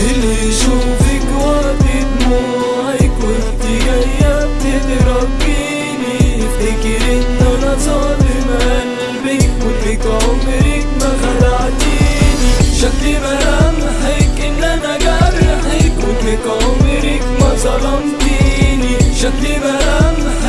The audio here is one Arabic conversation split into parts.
اللي يشوفك وقت دموعك وانت جاية بتضربيني افتكر إن أنا ظالم قلبك وانك عمرك ما خدعتيني شكلي ملامحك إن أنا جرحك وانك عمرك ما ظلمتيني. شكلي ملامحك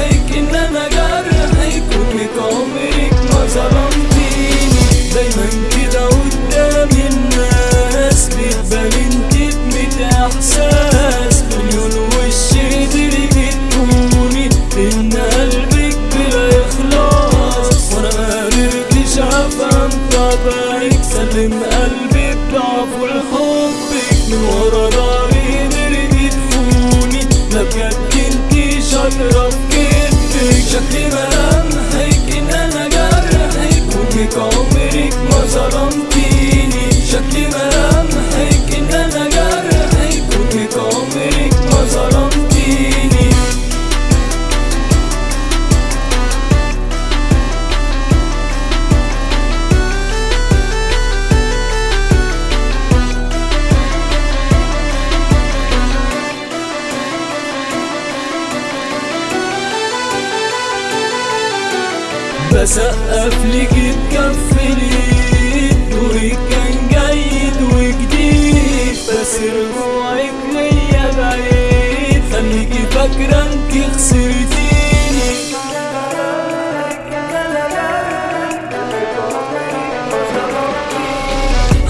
بسقف لك تكفلي دورك كان جيد وجديد بس رجوعك ليا بعيد خليكي فاكرة انك خسرتيني.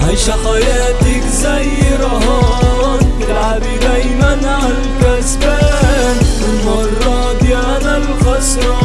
عايشة حياتك زي رهان تلعبي دايما عالكسبان والمرة دي أنا الخسران.